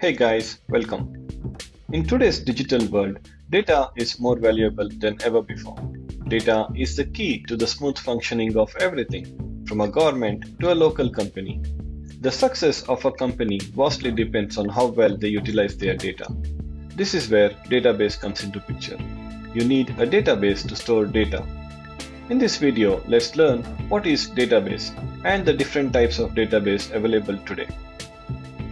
Hey guys, welcome. In today's digital world, data is more valuable than ever before. Data is the key to the smooth functioning of everything, from a government to a local company. The success of a company vastly depends on how well they utilize their data. This is where database comes into picture. You need a database to store data. In this video, let's learn what is database and the different types of database available today.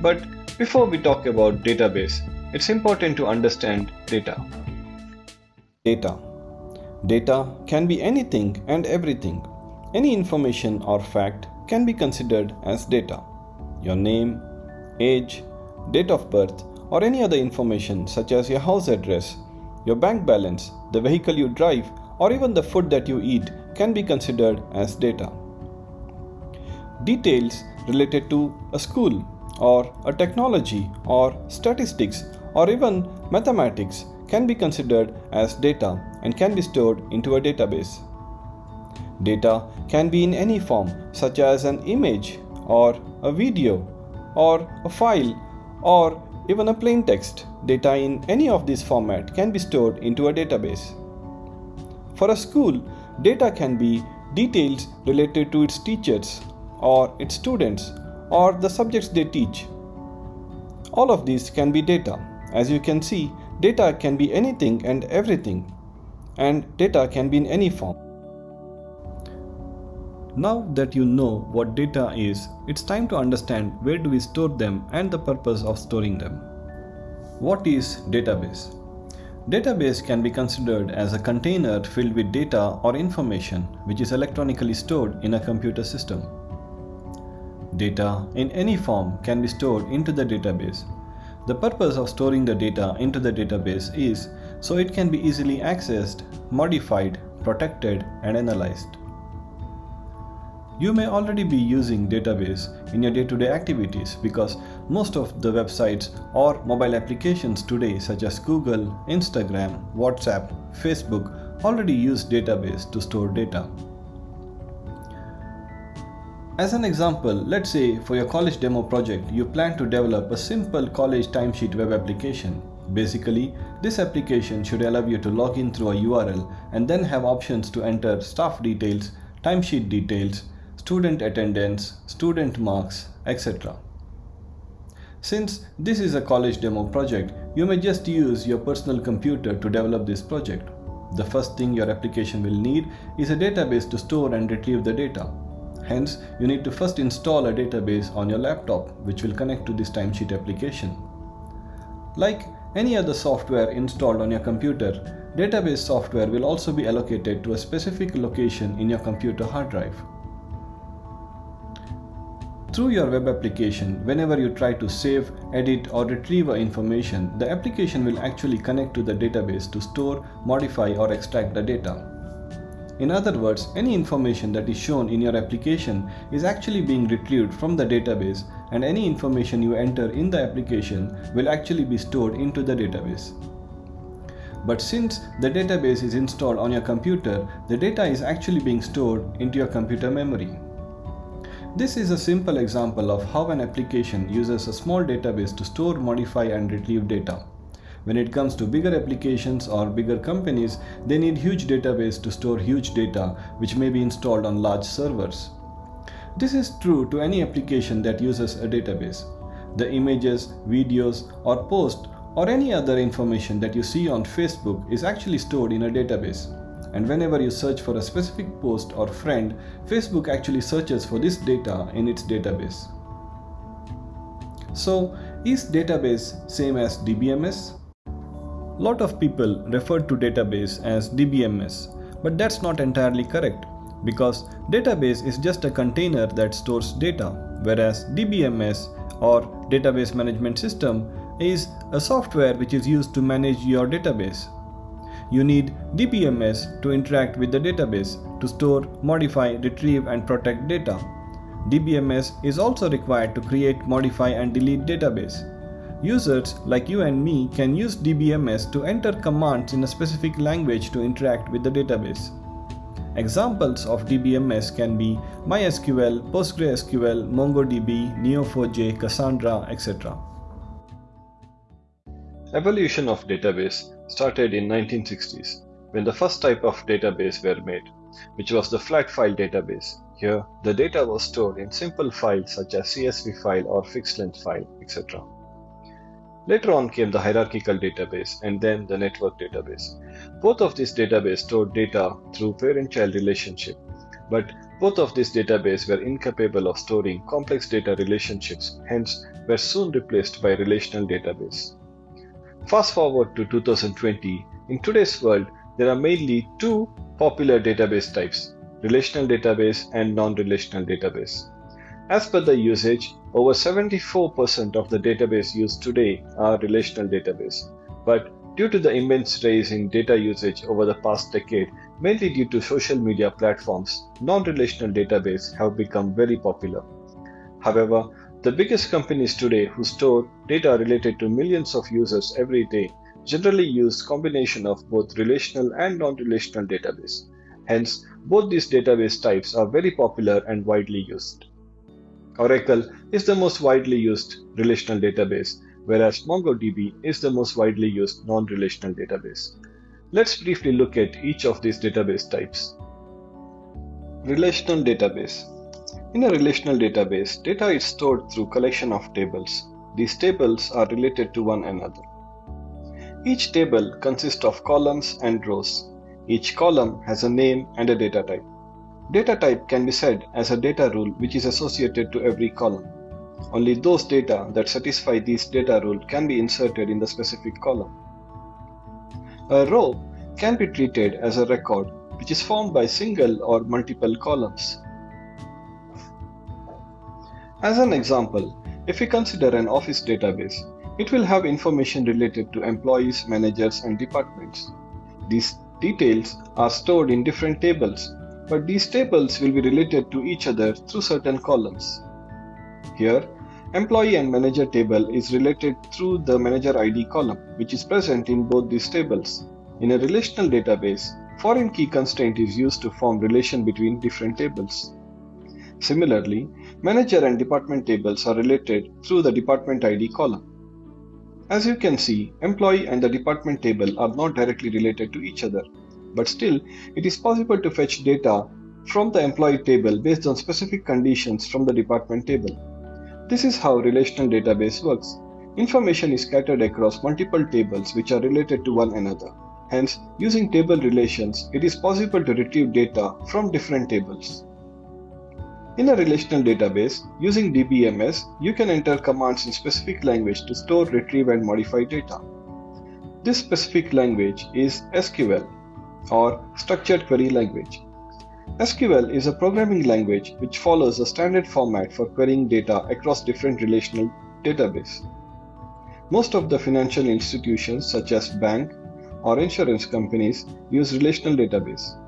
But before we talk about database, it's important to understand data. Data. Data can be anything and everything. Any information or fact can be considered as data. Your name, age, date of birth, or any other information such as your house address, your bank balance, the vehicle you drive, or even the food that you eat can be considered as data. Details related to a school or a technology or statistics or even mathematics can be considered as data and can be stored into a database. Data can be in any form such as an image or a video or a file or even a plain text. Data in any of these format can be stored into a database. For a school, data can be details related to its teachers or its students or the subjects they teach. All of these can be data. As you can see, data can be anything and everything, and data can be in any form. Now that you know what data is, it's time to understand where do we store them and the purpose of storing them. What is database? Database can be considered as a container filled with data or information which is electronically stored in a computer system. Data in any form can be stored into the database. The purpose of storing the data into the database is so it can be easily accessed, modified, protected and analyzed. You may already be using database in your day-to-day -day activities because most of the websites or mobile applications today such as Google, Instagram, WhatsApp, Facebook already use database to store data. As an example, let's say for your college demo project, you plan to develop a simple college timesheet web application. Basically, this application should allow you to log in through a URL and then have options to enter staff details, timesheet details, student attendance, student marks, etc. Since this is a college demo project, you may just use your personal computer to develop this project. The first thing your application will need is a database to store and retrieve the data. Hence, you need to first install a database on your laptop which will connect to this timesheet application. Like any other software installed on your computer, database software will also be allocated to a specific location in your computer hard drive. Through your web application, whenever you try to save, edit or retrieve information, the application will actually connect to the database to store, modify or extract the data. In other words, any information that is shown in your application is actually being retrieved from the database and any information you enter in the application will actually be stored into the database. But since the database is installed on your computer, the data is actually being stored into your computer memory. This is a simple example of how an application uses a small database to store, modify and retrieve data. When it comes to bigger applications or bigger companies, they need huge database to store huge data which may be installed on large servers. This is true to any application that uses a database. The images, videos or post or any other information that you see on Facebook is actually stored in a database. And whenever you search for a specific post or friend, Facebook actually searches for this data in its database. So, is database same as DBMS? Lot of people refer to database as DBMS, but that's not entirely correct because database is just a container that stores data, whereas DBMS or database management system is a software which is used to manage your database. You need DBMS to interact with the database to store, modify, retrieve and protect data. DBMS is also required to create, modify and delete database. Users like you and me can use DBMS to enter commands in a specific language to interact with the database. Examples of DBMS can be MySQL, PostgreSQL, MongoDB, Neo4j, Cassandra, etc. Evolution of database started in 1960s when the first type of database were made, which was the flat file database. Here, the data was stored in simple files such as CSV file or fixed length file, etc. Later on came the hierarchical database and then the network database. Both of these databases stored data through parent-child relationship, but both of these databases were incapable of storing complex data relationships, hence were soon replaced by relational database. Fast forward to 2020, in today's world, there are mainly two popular database types, relational database and non-relational database. As per the usage, over 74% of the database used today are relational database. But due to the immense rise in data usage over the past decade, mainly due to social media platforms, non-relational database have become very popular. However, the biggest companies today who store data related to millions of users every day generally use combination of both relational and non-relational database. Hence, both these database types are very popular and widely used. Oracle is the most widely used relational database, whereas MongoDB is the most widely used non-relational database. Let's briefly look at each of these database types. Relational database. In a relational database, data is stored through collection of tables. These tables are related to one another. Each table consists of columns and rows. Each column has a name and a data type. Data type can be said as a data rule which is associated to every column. Only those data that satisfy this data rule can be inserted in the specific column. A row can be treated as a record which is formed by single or multiple columns. As an example, if we consider an office database, it will have information related to employees, managers, and departments. These details are stored in different tables, but these tables will be related to each other through certain columns. Here, employee and manager table is related through the manager ID column, which is present in both these tables. In a relational database, foreign key constraint is used to form relation between different tables. Similarly, manager and department tables are related through the department ID column. As you can see, employee and the department table are not directly related to each other, but still it is possible to fetch data from the employee table based on specific conditions from the department table. This is how relational database works. Information is scattered across multiple tables which are related to one another. Hence, using table relations, it is possible to retrieve data from different tables. In a relational database, using DBMS, you can enter commands in specific language to store, retrieve, and modify data. This specific language is SQL, or Structured Query Language. SQL is a programming language which follows a standard format for querying data across different relational databases. Most of the financial institutions such as bank or insurance companies use relational database.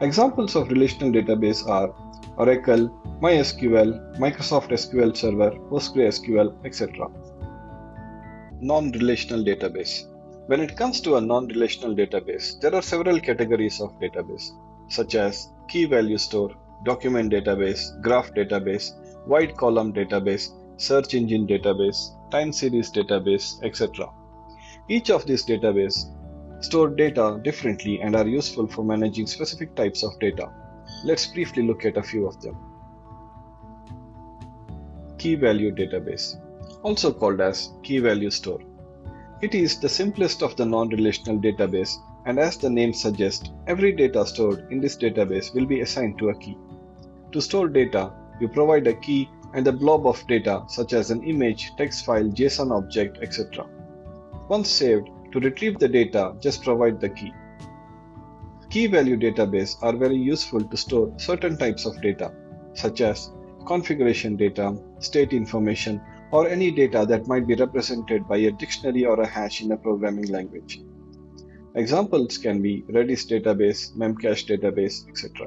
Examples of relational database are Oracle, MySQL, Microsoft SQL Server, PostgreSQL, etc. Non-relational database. When it comes to a non-relational database, there are several categories of database, such as key value store, document database, graph database, wide column database, search engine database, time series database, etc. Each of these databases store data differently and are useful for managing specific types of data. Let's briefly look at a few of them. Key Value Database, also called as Key Value Store. It is the simplest of the non-relational database and as the name suggests, every data stored in this database will be assigned to a key. To store data, you provide a key and a blob of data such as an image, text file, JSON object, etc. Once saved, to retrieve the data, just provide the key. Key value database are very useful to store certain types of data, such as configuration data, state information, or any data that might be represented by a dictionary or a hash in a programming language. Examples can be Redis database, Memcache database, etc.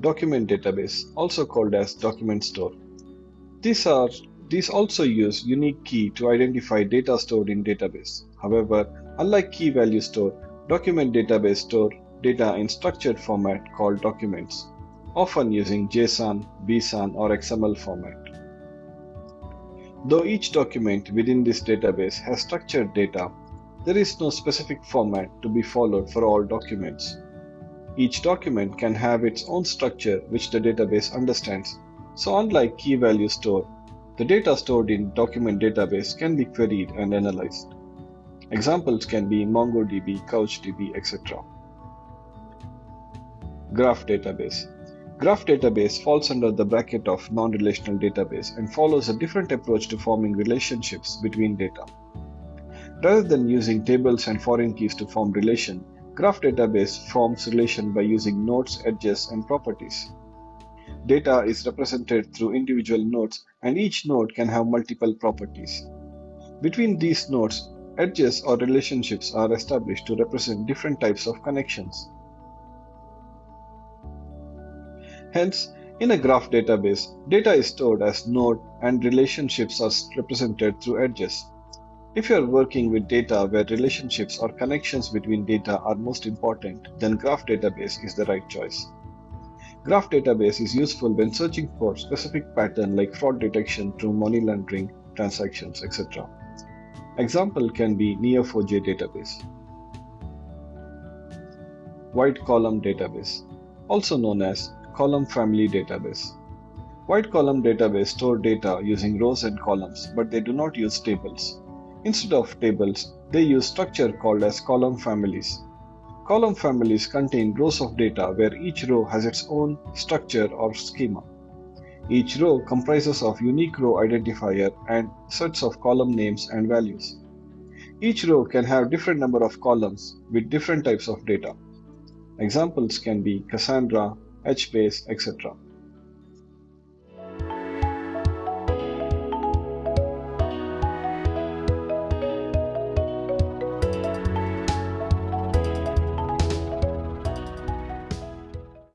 Document database, also called as document store. These are these also use unique key to identify data stored in database. However, Unlike key value store, document database store data in structured format called documents, often using JSON, BSON or XML format. Though each document within this database has structured data, there is no specific format to be followed for all documents. Each document can have its own structure which the database understands. So unlike key value store, the data stored in document database can be queried and analyzed. Examples can be MongoDB, CouchDB, etc. Graph database. Graph database falls under the bracket of non-relational database and follows a different approach to forming relationships between data. Rather than using tables and foreign keys to form relation, graph database forms relation by using nodes, edges, and properties. Data is represented through individual nodes and each node can have multiple properties. Between these nodes, edges or relationships are established to represent different types of connections. Hence, in a graph database, data is stored as node and relationships are represented through edges. If you are working with data where relationships or connections between data are most important, then graph database is the right choice. Graph database is useful when searching for specific pattern like fraud detection through money laundering transactions, etc. Example can be Neo4j database. Wide column database, also known as column family database. Wide column database store data using rows and columns, but they do not use tables. Instead of tables, they use structure called as column families. Column families contain rows of data where each row has its own structure or schema. Each row comprises of unique row identifier and sets of column names and values. Each row can have different number of columns with different types of data. Examples can be Cassandra, HBase, etc.